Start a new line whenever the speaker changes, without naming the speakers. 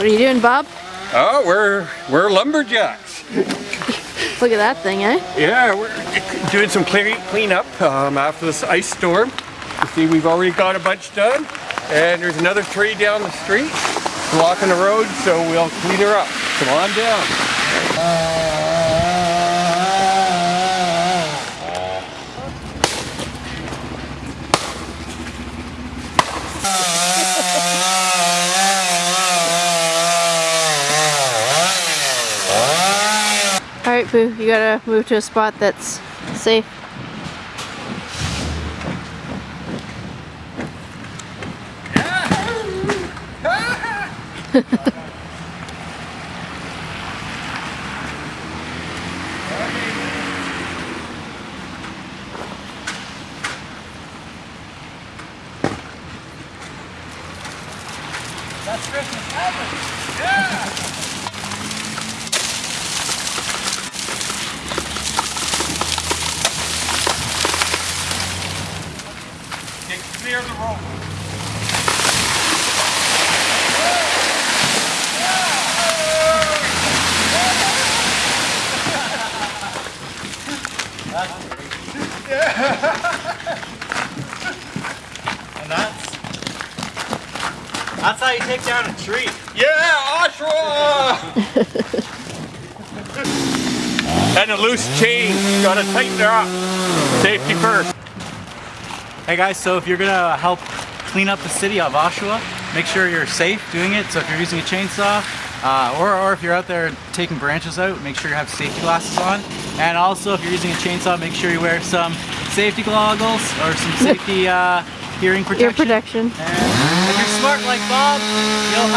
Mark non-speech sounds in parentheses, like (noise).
What are you doing, Bob?
Oh, we're we're lumberjacks. (laughs)
Look at that thing, eh?
Yeah, we're doing some clean cleanup um, after this ice storm. You see, we've already got a bunch done, and there's another tree down the street blocking the road, so we'll clean her up. Come on down.
Alright, Boo, you gotta move to a spot that's safe.
That's Christmas happened. Yeah. Okay, clear the road. (laughs)
And that's that's how you take down a tree.
Yeah, Oshawa! (laughs) and a loose chain. Gotta tighten her up. Safety first.
Hey guys, so if you're gonna help clean up the city of Oshawa, make sure you're safe doing it. So if you're using a chainsaw, uh, or, or if you're out there taking branches out, make sure you have safety glasses on. And also if you're using a chainsaw, make sure you wear some safety goggles or some (laughs) safety uh, hearing protection.
Ear protection.
And if you're smart like Bob, you'll